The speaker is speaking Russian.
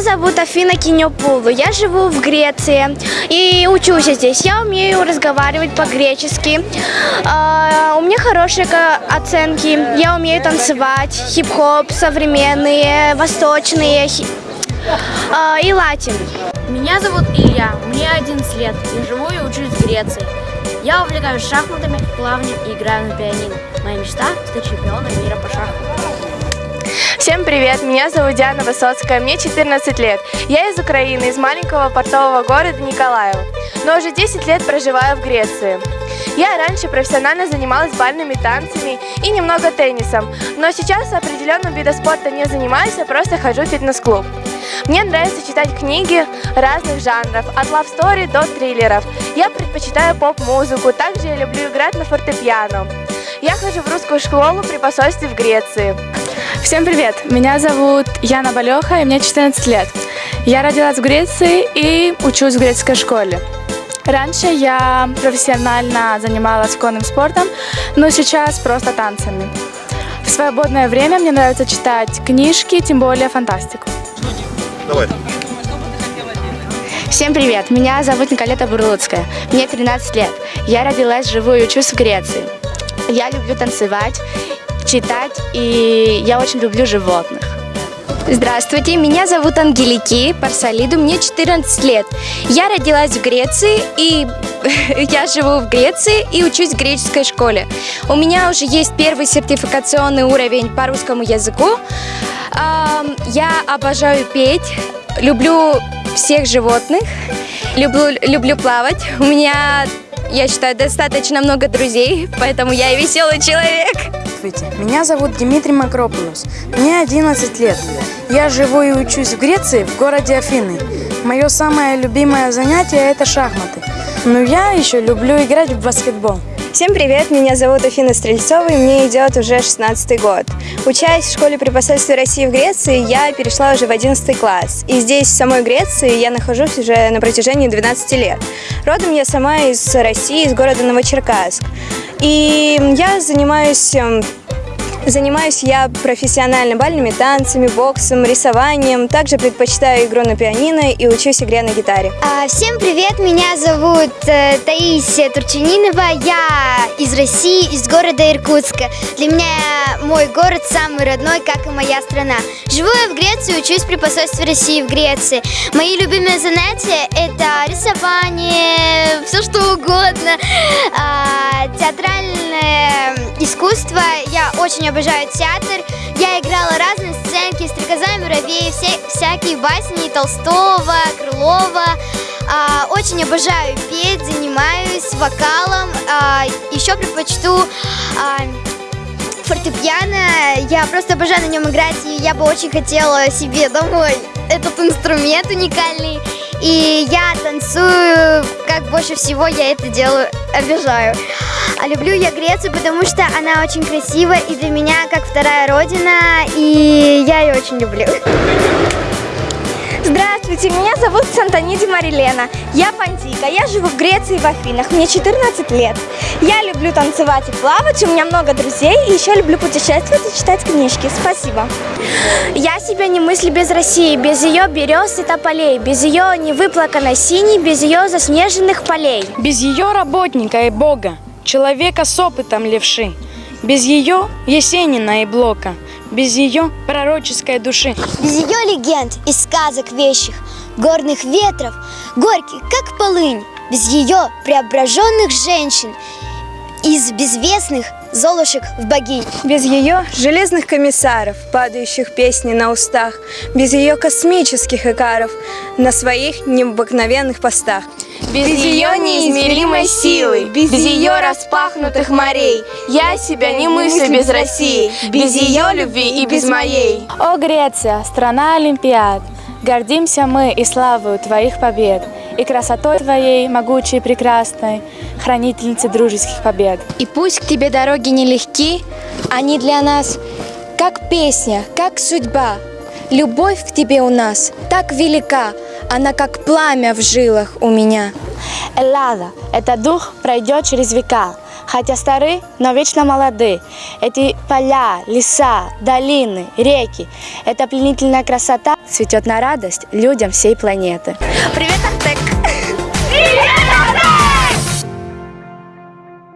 зовут Афина Кинёпулу. Я живу в Греции и учусь здесь. Я умею разговаривать по-гречески. А, у меня хорошие оценки. Я умею танцевать. Хип-хоп, современные, восточные а, и латин. Меня зовут Илья, мне 11 лет, я живу и учусь в Греции. Я увлекаюсь шахматами, плаванием и играю на пианино. Моя мечта – Привет, меня зовут Диана Высоцкая, мне 14 лет. Я из Украины, из маленького портового города Николаева, но уже 10 лет проживаю в Греции. Я раньше профессионально занималась бальными танцами и немного теннисом, но сейчас определенным видом спорта не занимаюсь, а просто хожу в фитнес-клуб. Мне нравится читать книги разных жанров, от love story до триллеров. Я предпочитаю поп-музыку, также я люблю играть на фортепиано. Я хожу в русскую школу при посольстве в Греции. Всем привет! Меня зовут Яна Балеха, и мне 14 лет. Я родилась в Греции и учусь в греческой школе. Раньше я профессионально занималась конным спортом, но сейчас просто танцами. В свободное время мне нравится читать книжки, тем более фантастику. Давай. Всем привет, меня зовут Николета Бурлуцкая, мне 13 лет. Я родилась, живу и учусь в Греции. Я люблю танцевать, читать и я очень люблю животных. Здравствуйте, меня зовут Ангелики Парсалиду, мне 14 лет. Я родилась в Греции и я живу в Греции и учусь в греческой школе. У меня уже есть первый сертификационный уровень по русскому языку. Я обожаю петь, люблю всех животных, люблю, люблю плавать. У меня, я считаю, достаточно много друзей, поэтому я и веселый человек. Здравствуйте, меня зовут Дмитрий Макропулос. Мне 11 лет. Я живу и учусь в Греции, в городе Афины. Мое самое любимое занятие – это шахматы. Но я еще люблю играть в баскетбол. Всем привет, меня зовут Афина Стрельцова, и мне идет уже 16 год. Учась в школе при посольстве России в Греции, я перешла уже в 11 класс. И здесь, в самой Греции, я нахожусь уже на протяжении 12 лет. Родом я сама из России, из города Новочеркасск. И я занимаюсь эм, Занимаюсь я профессионально бальными танцами, боксом, рисованием. Также предпочитаю игру на пианино и учусь игре на гитаре. А, Всем привет, меня зовут э, Таисия Турчининова, я из России, из города Иркутска. Для меня мой город самый родной, как и моя страна. Живу я в Греции, учусь при посольстве России в Греции. Мои любимые занятия это рисование, все что угодно, очень обожаю театр. Я играла разные сценки, стрекоза, муравей, все, всякие басни Толстого, Крылова. А, очень обожаю петь, занимаюсь вокалом. А, еще предпочту а, фортепиано. Я просто обожаю на нем играть, и я бы очень хотела себе домой этот инструмент уникальный. И я танцую, как больше всего я это делаю, обижаю. А люблю я Грецию, потому что она очень красивая и для меня как вторая родина, и я ее очень люблю. Здравствуйте, меня зовут Сантониди Марилена. Я Пантика, я живу в Греции в Афинах, мне 14 лет. Я люблю танцевать и плавать, у меня много друзей, и еще люблю путешествовать и читать книжки. Спасибо. Я себя не мыслю без России, без ее берез и тополей, без ее невыплаканной синей, без ее заснеженных полей. Без ее работника и Бога, человека с опытом левши. Без ее Есенина и Блока, без ее пророческой души. Без ее легенд и сказок вещих, горных ветров, горьких, как полынь, без ее преображенных женщин, из безвестных золушек в богинь. Без ее железных комиссаров, падающих песни на устах, без ее космических икаров на своих необыкновенных постах. Без ее неизмеримой силы, без ее распахнутых морей, я себя не мыслю без России, без ее любви и без моей. О, Греция, страна Олимпиад! Гордимся мы и славою твоих побед, и красотой твоей, могучей и прекрасной, хранительницы дружеских побед. И пусть к тебе дороги нелегки, они для нас как песня, как судьба. Любовь к тебе у нас так велика, она как пламя в жилах у меня. Эллада, этот дух пройдет через века, хотя стары, но вечно молоды. Эти поля, леса, долины, реки, эта пленительная красота цветет на радость людям всей планеты. Привет, Артек!